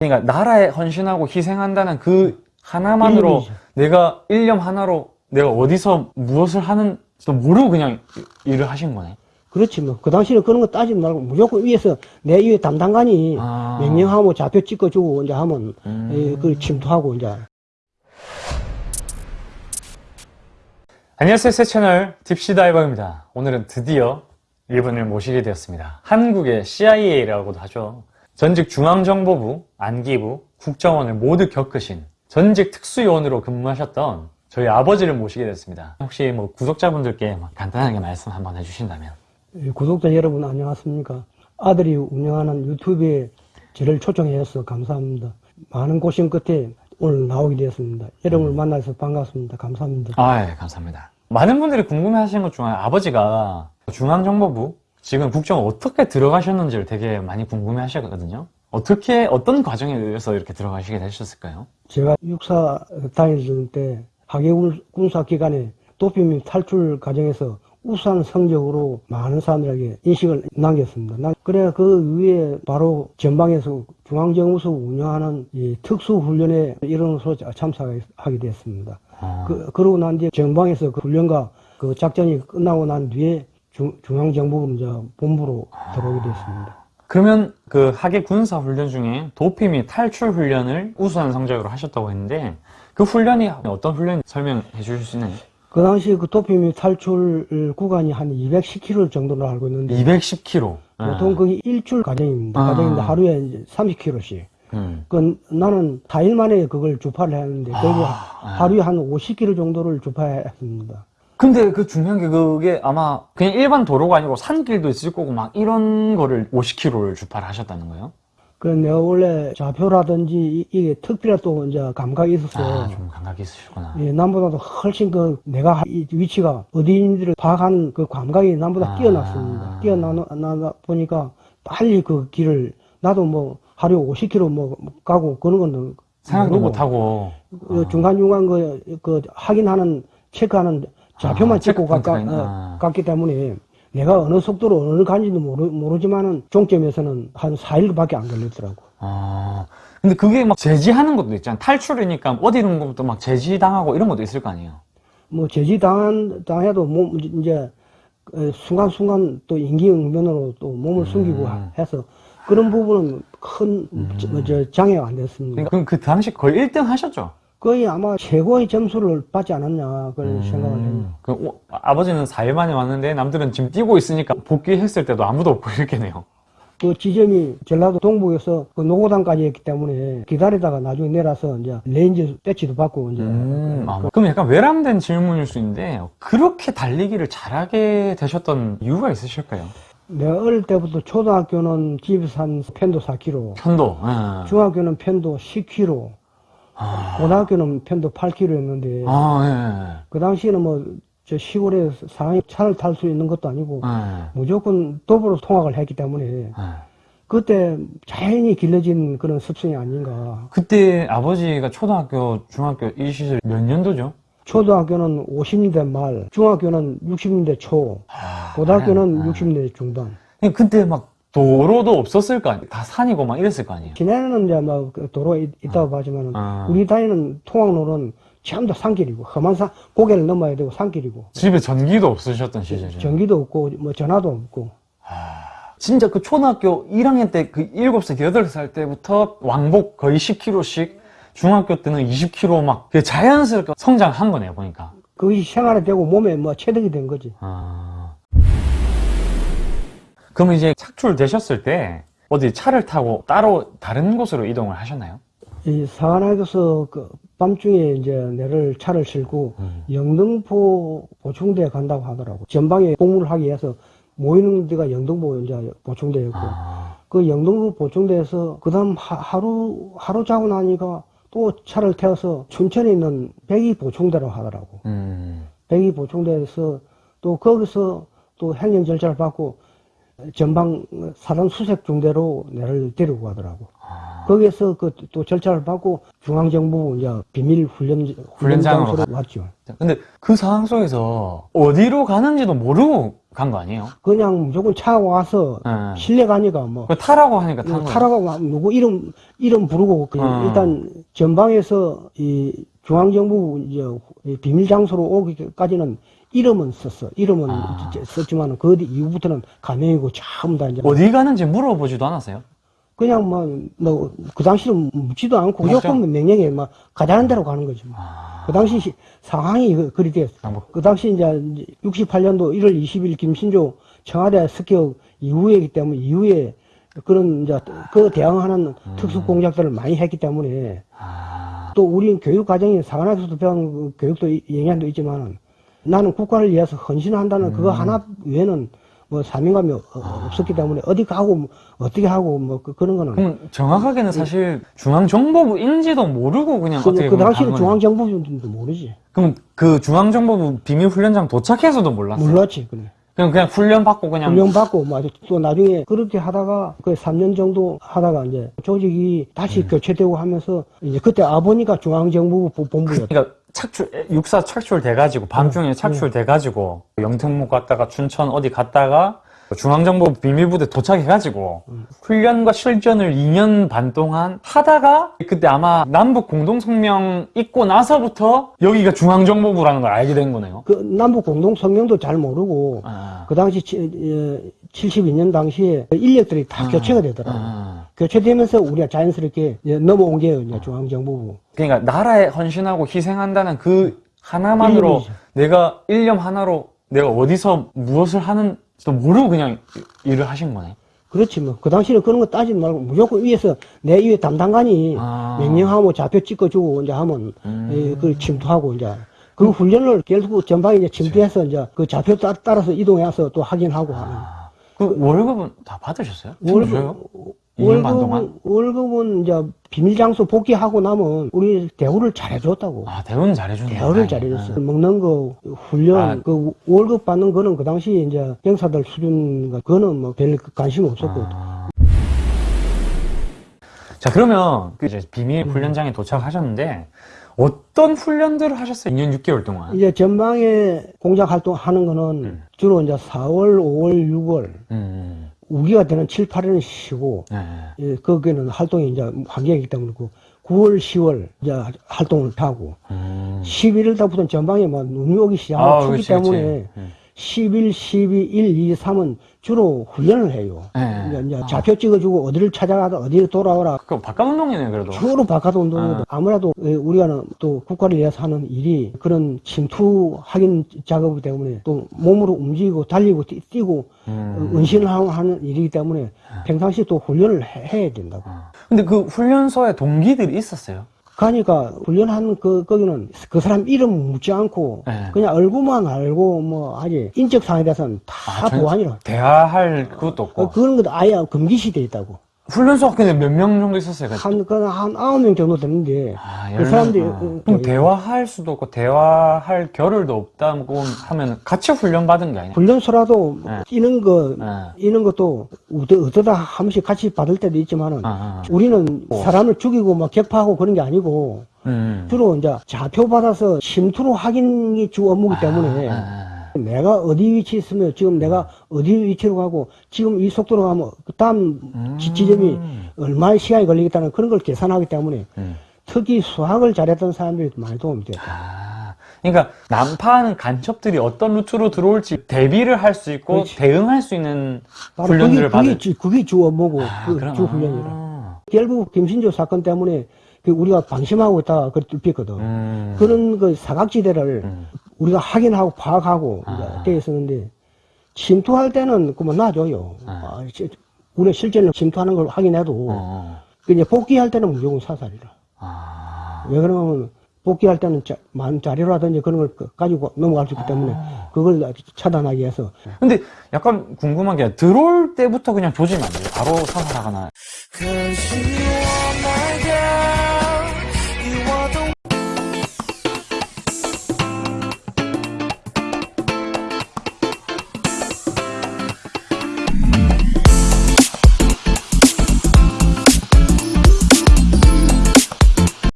그러니까 나라에 헌신하고 희생한다는 그 하나만으로 일념이죠. 내가 일념 하나로 내가 어디서 무엇을 하는지도 모르고 그냥 일을 하신 거네. 그렇지 뭐. 그 당시에는 그런 거 따지지 말고 무조건 위에서 내 위에 담당관이 아. 명령하고 좌표 찍어주고 이제 하면 음. 예, 그걸 침투하고 이제 안녕하세요 새 채널 딥시다이버입니다 오늘은 드디어 일본을 모시게 되었습니다 한국의 CIA라고도 하죠 전직 중앙정보부, 안기부, 국정원을 모두 겪으신 전직 특수요원으로 근무하셨던 저희 아버지를 모시게 됐습니다. 혹시 뭐 구독자분들께 막 간단하게 말씀 한번 해주신다면. 예, 구독자 여러분 안녕하십니까? 아들이 운영하는 유튜브에 저를 초청해 주셔서 감사합니다. 많은 고심 끝에 오늘 나오게 되었습니다. 여러분을 만나서 반갑습니다. 감사합니다. 아, 예, 감사합니다. 많은 분들이 궁금해 하시는 것 중에 아버지가 중앙정보부, 지금 국정 어떻게 들어가셨는지를 되게 많이 궁금해 하시거든요. 어떻게, 어떤 과정에 의해서 이렇게 들어가시게 되셨을까요? 제가 육사 다닐 때 하계군 군사 기간에 도피 및 탈출 과정에서 우수한 성적으로 많은 사람들에게 인식을 남겼습니다. 나- 그래 그 위에 바로 전방에서 중앙정부서 운영하는 이 특수훈련에 일원으로 참석하게 됐습니다. 어, 그, 그러고 난 뒤에 전방에서 그 훈련과 그 작전이 끝나고 난 뒤에 중, 중앙정부 이제 본부로 들어오게 됐습니다. 그러면 그 하계 군사 훈련 중에 도피 및 탈출 훈련을 우수한 성적으로 하셨다고 했는데 그 훈련이 어떤 훈련인지 설명해 주실 수 있나요? 그 당시 그 도피 및 탈출 구간이 한 210km 정도로 알고 있는데 210km. 보통 그게 일주일 과정입니다. 아. 과정인데 하루에 이제 30km씩. 음. 그 나는 4일 만에 그걸 주파를 했는데 결국 아. 하루에 한 50km 정도를 주파했습니다. 근데 그 중요한 게 그게 아마 그냥 일반 도로가 아니고 산길도 있을 거고 막 이런 거를 50km를 주파를 하셨다는 거예요? 그 내가 원래 좌표라든지 이- 이게 특별한 또 이제 감각이 있어서 아, 좀 감각이 있으시구나. 예, 남보다도 훨씬 그 내가 하- 이 위치가 어디인지를 파악한 그 감각이 남보다 아. 뛰어났습니다. 뛰어나다 보니까 빨리 그 길을 나도 뭐 하루에 50km 뭐 가고 그런 건 생각도 못 하고. 그 중간 중간 그, 그 확인하는 체크하는 좌표만 아, 찍고 가, 있나. 어, 갔기 때문에 내가 어느 속도로 어느 간지도 모르, 모르지만은 종점에서는 한 4일밖에 안 걸렸더라고. 아, 근데 그게 막 제지하는 것도 있잖아. 탈출이니까 어디 있는 것부터 막 제지당하고 이런 것도 있을 거 아니에요. 뭐 제지 당한 당해도 몸 이제 어, 순간순간 또 인기응변으로 또 몸을 숨기고 음. 해서 그런 부분은 큰 저- 저 장애가 안 됐습니다. 그럼 그 당시 거의 1등 하셨죠? 거의 아마 최고의 점수를 받지 않았냐 그런 생각을 해요. 그 오- 아버지는 4일 만에 왔는데 남들은 지금 뛰고 있으니까 복귀했을 때도 아무도 없고 이렇게네요. 그 지점이 전라도 동복에서 그 노고단까지 했기 때문에 기다리다가 나중에 내려서 이제 레인저 배지도 받고 이제 음, 아, 뭐. 그럼 약간 외람된 질문일 수 있는데 그렇게 달리기를 잘하게 되셨던 이유가 있으실까요? 내가 어릴 때부터 초등학교는 집에서 한 편도 4km, 편도. 예. 중학교는 편도 10km, 아, 고등학교는 편도 8km였는데 아, 그 당시에는 뭐 저 시골에 사람이 차를 탈 수 있는 것도 아니고 예. 예. 무조건 도보로 통학을 했기 때문에 예. 그때 자연히 길러진 그런 습성이 아닌가. 그때 아버지가 초등학교, 중학교 이 시절 몇 년도죠? 초등학교는 50년대 말, 중학교는 60년대 초, 아, 고등학교는 아. 60년대 중반. 근데 그때 막 도로도 없었을 거 아니에요? 다 산이고 막 이랬을 거 아니에요? 시내는 이제 뭐 도로가 있- 있다고 하지만 아. 우리 다니는 통학로는 전부 다 산길이고 험한 산 고개를 넘어야 되고 산길이고 집에 전기도 없으셨던 시절이에요. 전기도 없고 뭐 전화도 없고 진짜 그 초등학교 1학년 때 그 7살, 8살 때부터 왕복 거의 10km씩 중학교 때는 20km 막그 자연스럽게 성장한 거네요, 보니까. 그것이 생활에 되고 몸에 뭐 체득이 된 거지. 아. 그럼 이제 착출되셨을 때 어디 차를 타고 따로 다른 곳으로 이동을 하셨나요? 이 사관학에서 그 밤중에 이제 내를 차를 싣고 음. 영등포 보충대에 간다고 하더라고. 전방에 복무를 하기 위해서 모이는 데가 영등포 이제 보충대였고 아. 그 영등포 보충대에서 그다음 하- 하루 하루 자고 나니까 또 차를 태워서 춘천에 있는 백이 보충대로 하더라고. 음. 백이 보충대에서 또 거기서 또 행정 절차를 받고 전방 사단 수색 중대로 내를 데리고 가더라고. 아. 거기에서 그 또 절차를 받고 중앙정부 이제 비밀 훈련 훈련장으로 왔죠. 근데 그 상황 속에서 어디로 가는지도 모르고 간 거 아니에요? 그냥 무조건 차 와서 예. 실내 가니까 뭐그 타라고 하니까 탄 거예요. 타라고 막 누구 이름 이름 부르고 그 어. 일단 전방에서 이 중앙정부 이제 이 비밀 장소로 오기까지는 이름은 썼어. 이름은 아. 썼지만 그뒤 이후부터는 가명이고 전부 다 이제 어디 가는지 물어보지도 않았어요? 그냥 뭐그 당시는 묻지도 않고. 무조건 명령에 막 가자는 대로 가는 거지. 뭐. 아, 그 당시 시- 상황이 그- 그리 됐어. 아, 뭐. 그 당시 이제 68년도 1월 20일 김신조 청와대 습격 이후이기 때문에 이후에 그런 이제 그 대항하는 특수 공작들을 많이 했기 때문에 아, 또 우리 교육 과정이 사관학에서도 배운 그 교육도 이- 영향도 있지만 나는 국가를 위해서 헌신한다는 그거 하나 외에는 뭐 사명감이 어- 없었기 때문에 어디 가고 뭐 어떻게 하고 뭐 그, 런 거는 그럼 정확하게는 사실 중앙정보부인지도 모르고 그냥 그, 어떻게 그 당시는. 중앙정부도 모르지 그럼 그 중앙정보부 비밀훈련장 도착해서도 몰랐어요? 몰랐지 그래. 그냥 그냥 훈련 받고 그냥 훈련 받고 뭐또 나중에 그렇게 하다가 그 3년 정도 하다가 이제 조직이 다시 음. 교체되고 하면서 이제 그때 아버니가 중앙정부 부- 본부였다. 그러니까 착출 육사 착출돼 가지고 음. 밤중에 착출돼 가지고 영등목 갔다가 춘천 어디 갔다가 중앙정보 비밀부대 도착해 가지고 음. 훈련과 실전을 2년 반 동안 하다가 그때 아마 남북 공동성명 있고 나서부터 여기가 중앙정보부라는 걸 알게 된 거네요. 그 남북 공동 성명도 잘 모르고 아, 그 당시 72년 당시에 인력들이 다 교체가 되더라고. 요 아. 교체되면서 우리가 자연스럽게 넘어온 게 이제 중앙정부부. 그러니까 나라에 헌신하고 희생한다는 그 하나만으로 일념이죠. 내가 일념 하나로 내가 어디서 무엇을 하는지도 모르고 그냥 일을 하신 거네. 그렇지 뭐. 그 당시는 그런 거 따지지 말고 무조건 위에서 내 위에 담당관이 아. 명령하고 좌표 찍어주고 이제 하면 음. 예, 그걸 침투하고 이제 그 훈련을 결국 전방에 이제 침투해서 이제 그 좌표 따, 따라서 이동해서 또 확인하고 하는. 아, 그 월급은 다 받으셨어요? 월급 2년 반 동안? 월급은, 월급은 이제 비밀 장소 복귀하고 나면 우리 대우를 잘해줬다고. 아 대우는 잘해주네. 대우를. 잘해줬어. 먹는 거, 훈련, 아. 그 월급 받는 거는 그 당시 이제 병사들 수준, 그거는 뭐 별 관심 없었고. 아. 자 그러면 그 이제 비밀 훈련장에 도착하셨는데 어떤 훈련들을 하셨어요? 2년 6개월 동안. 이제 전방에 공작 활동하는 거는 음. 주로 이제 4월, 5월, 6월, 음, 우기가 되는 7, 8일은 쉬고, 네. 예, 거기는 활동이 이제 한계이기 때문에 그 9월, 10월 이제 활동을 하고, 음. 11일 달부터는 전방에 막 눈이 오기 아, 시작하기 그렇지, 때문에 그렇지. 음. 11, 12, 1, 2, 3은 주로 훈련을 해요. 네. 이제, 이제 좌표 찍어주고 어디를 찾아가다 어디로 돌아오라. 그거 바깥 운동이네 그래도. 주로 바깥 운동이거든. 아무래도 예, 우리가 또 국가를 위해서 하는 일이 그런 침투 확인 작업이기 때문에 또 몸으로 움직이고 달리고 뛰, 뛰고 음. 어, 은신을 하고 하는 일이기 때문에 평상시 또 훈련을 해, 야 된다고. 아. 근데 그 훈련소에 동기들이 있었어요? 가니까 훈련하는 그 거기는 그 사람 이름 묻지 않고 네. 그냥 얼굴만 알고 뭐 아직 인적 사항에 대해서는 다 아, 전- 보안이라. 대화할 그것도 없고. 어, 그런 것도 아예 금기시돼 있다고. 훈련소가 근데 몇명 정도 있었어요? 한, 그, 한 아홉 명 정도 되는데, 아, 그열 사람들이, 명? 아. 어, 그럼 어, 대화할 수도 없고 대화할 겨를도 없다고 하면 같이 훈련 받은 게 아니야? 훈련소라도 네. 이런 거, 네. 이런 것도 어떠다 한 번씩 같이 받을 때도 있지만은, 아, 아. 우리는 어. 사람을 죽이고 막 격파하고 그런 게 아니고, 음. 주로 이제 좌표 받아서 침투로 확인이 주 업무기 때문에, 아, 아, 내가 어디 위치에 있으면 지금 내가 어디 위치로 가고 지금 이 속도로 가면 그 다음 지- 지점이 얼마의 시간이 걸리겠다는 그런 걸 계산하기 때문에 음. 특히 수학을 잘했던 사람들이 많이 도움이 됐다. 아, 그러니까 난파하는 간첩들이 어떤 루트로 들어올지 대비를 할 수 있고 그렇지. 대응할 수 있는 그게, 훈련들을 그게, 받을 주, 그게 주 업무고 아, 그 주 훈련이라. 아. 결국 김신조 사건 때문에 그 우리가 방심하고 있다가 그걸 뚫혔거든. 음. 그런 그 사각지대를 음. 우리가 확인하고 파악하고 아. 돼 있었는데 침투할 때는 그만 놔줘요. 아. 아, 시- 우리가 실제로 침투하는 걸 확인해도 어. 그 이제 복귀할 때는 무조건 사살이라. 아. 왜 그러면 복귀할 때는 자, 많은 자료라든지 그런 걸 그- 가지고 넘어갈 수 있기 때문에 아. 그걸 차단하기 위해서 근데 약간 궁금한 게 들어올 때부터 그냥 조지면 안 돼요? 바로 사살하거나. Are